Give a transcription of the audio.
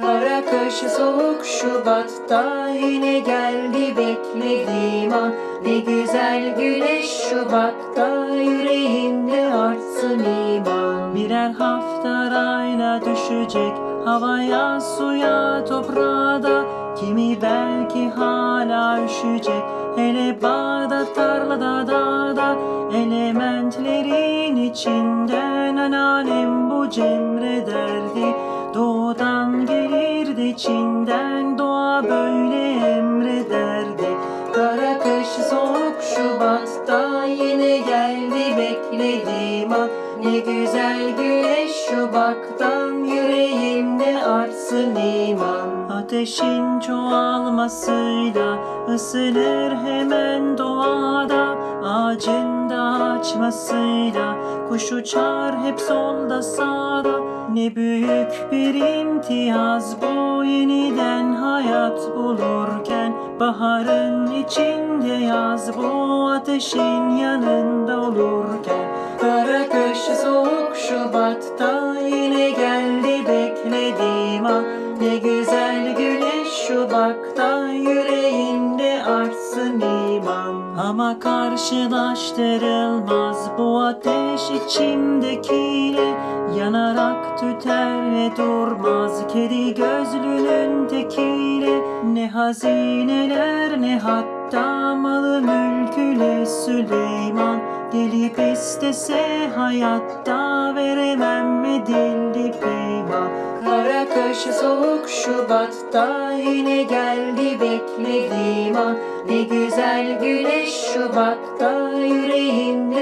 Kara kış soğuk Şubat'ta yine geldi beklediğim an Ne güzel güneş Şubat'ta yüreğimde artsın iman. Birer hafta arayla düşecek havaya, suya, toprağa Kimi belki hala üşüyecek Hele bağda, tarlada, dağda. Elementlerin içinden anneannem bu cemre derdi. Doğudan içinden doğa böyle emrederdi. Kara kış soğuk Şubat'ta yine geldi beklediğim an. Ne güzel güneş Şubat'tan yüreğimde artsın iman. Ateşin çoğalmasıyla ısınır hemen doğada. Ağacın da açmasıyla kuş uçar hep solda sağda Ne büyük bir imtiyaz bu yeniden hayat bulurken. Baharın içinde yaz bu ateşin yanında olurken. Kara kış soğuk Şubat'ta yine geldi beklediğim an. Ne güzel güneş Şubat'ta yüreğimde artsın iman. Ama karşılaştırılmaz bu ateş içimdekiyle tüter ve durmaz kedi gözlünün tekiyle Ne hazineler ne hatta malı mülküyle Süleyman. Gelip istese hayatta veremem edildi peyman Kara kış soğuk Şubat'ta yine geldi beklediğim an. Ne güzel güneş Şubat'ta iman